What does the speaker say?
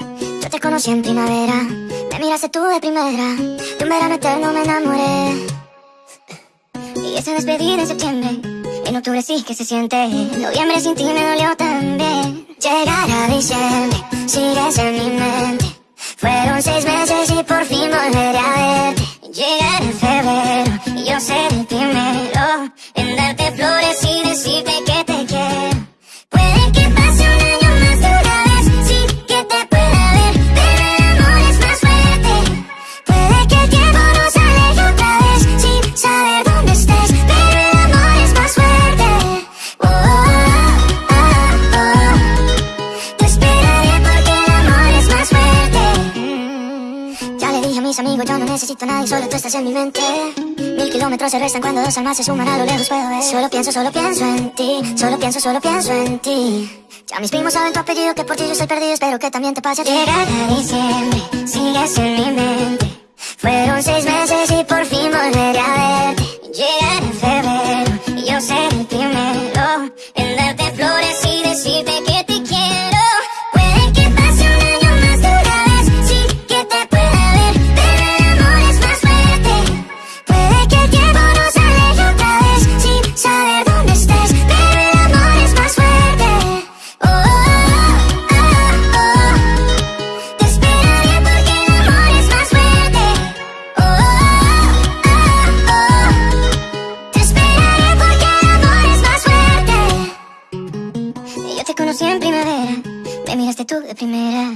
Yo te conocí en primavera, me miraste tú de primera. De un verano eterno me enamoré. Y esa despedida en septiembre, en octubre sí que se siente. Noviembre sin ti me dolió también. Llegar a diciembre, sigues en mi mente. Fueron seis meses y por fin volveré a verte. Llegar a febrero, y yo seré mis amigos, yo no necesito nadie, solo tú estás en mi mente. Mil kilómetros se restan cuando dos almas se suman a lo lejos puedo ver. Solo pienso, solo pienso en ti, solo pienso, solo pienso en ti. Ya mis primos saben tu apellido, que por ti yo soy perdido, espero que también te pase a ti. Llegar a diciembre, sigues en mi mente. Fueron seis meses y por fin volveré a verte. Llegar a febrero, y yo seré el primero en darte flores y decirte conocí en primavera, me miraste tú de primera.